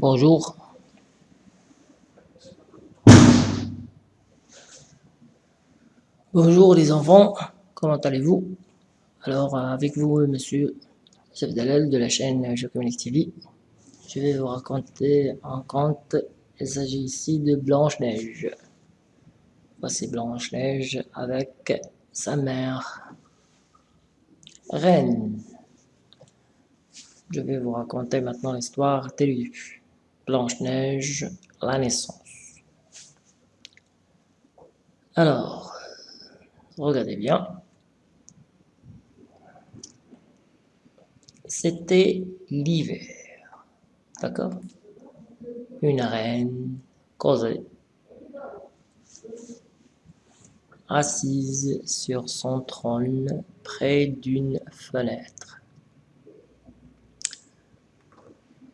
Bonjour. Bonjour les enfants, comment allez-vous? Alors avec vous monsieur Chef Dalal de la chaîne Jocomonic TV, je vais vous raconter un conte. Il s'agit ici de Blanche-Neige. Voici Blanche-Neige avec sa mère, Reine. Je vais vous raconter maintenant l'histoire Blanche-Neige, la naissance. Alors, regardez bien. C'était l'hiver, d'accord? Une reine causée, assise sur son trône près d'une fenêtre.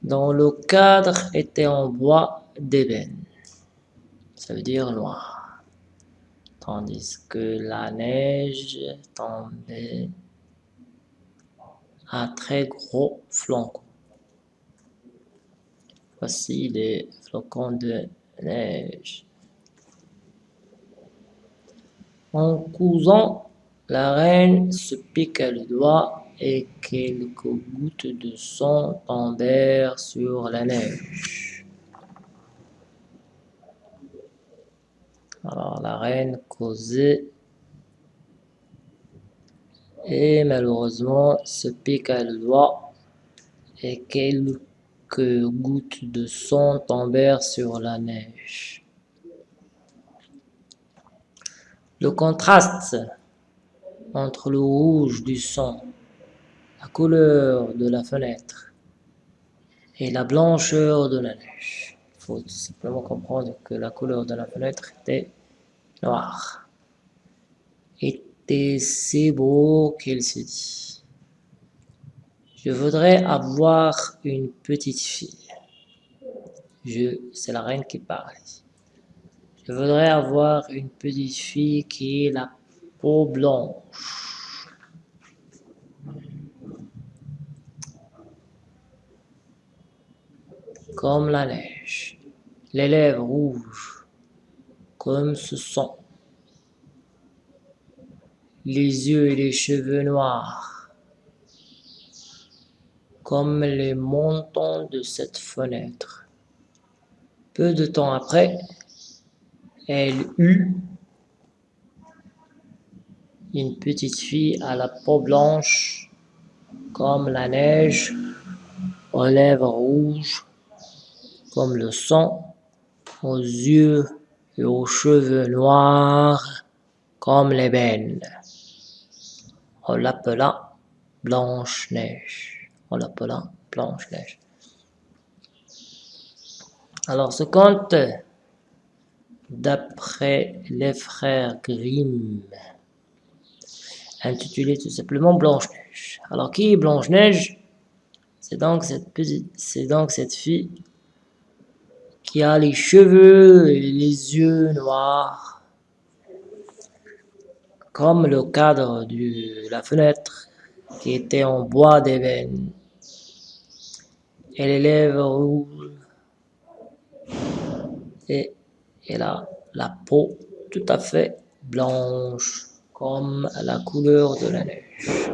Dont le cadre était en bois d'ébène, ça veut dire noir, tandis que la neige tombait à très gros flocons. Voici les flocons de neige. En cousant, la reine se piqua le doigt et quelques gouttes de sang tombèrent sur la neige. Alors la reine causait et malheureusement se piqua le doigt et quelques gouttes de sang tombèrent sur la neige. Le contraste entre le rouge du sang la couleur de la fenêtre et la blancheur de la neige. Il faut simplement comprendre que la couleur de la fenêtre était noire. Était si beau qu'il se dit? Je voudrais avoir une petite fille. Je, c'est la reine qui parle. Je voudrais avoir une petite fille qui ait la peau blanche comme la neige, les lèvres rouges, comme ce sang, les yeux et les cheveux noirs, comme les montants de cette fenêtre. Peu de temps après, elle eut une petite fille à la peau blanche comme la neige, aux lèvres rouges, comme le sang, aux yeux et aux cheveux noirs comme l'ébène. On l'appela Blanche-Neige. On l'appela Blanche-Neige. Alors ce conte, d'après les frères Grimm, intitulé tout simplement Blanche-Neige. Alors qui est Blanche-Neige? C'est donc cette petite, c'est donc cette fille qui a les cheveux et les yeux noirs, comme le cadre de la fenêtre qui était en bois d'ébène, et les lèvres rouges, et elle a la peau tout à fait blanche, comme la couleur de la neige.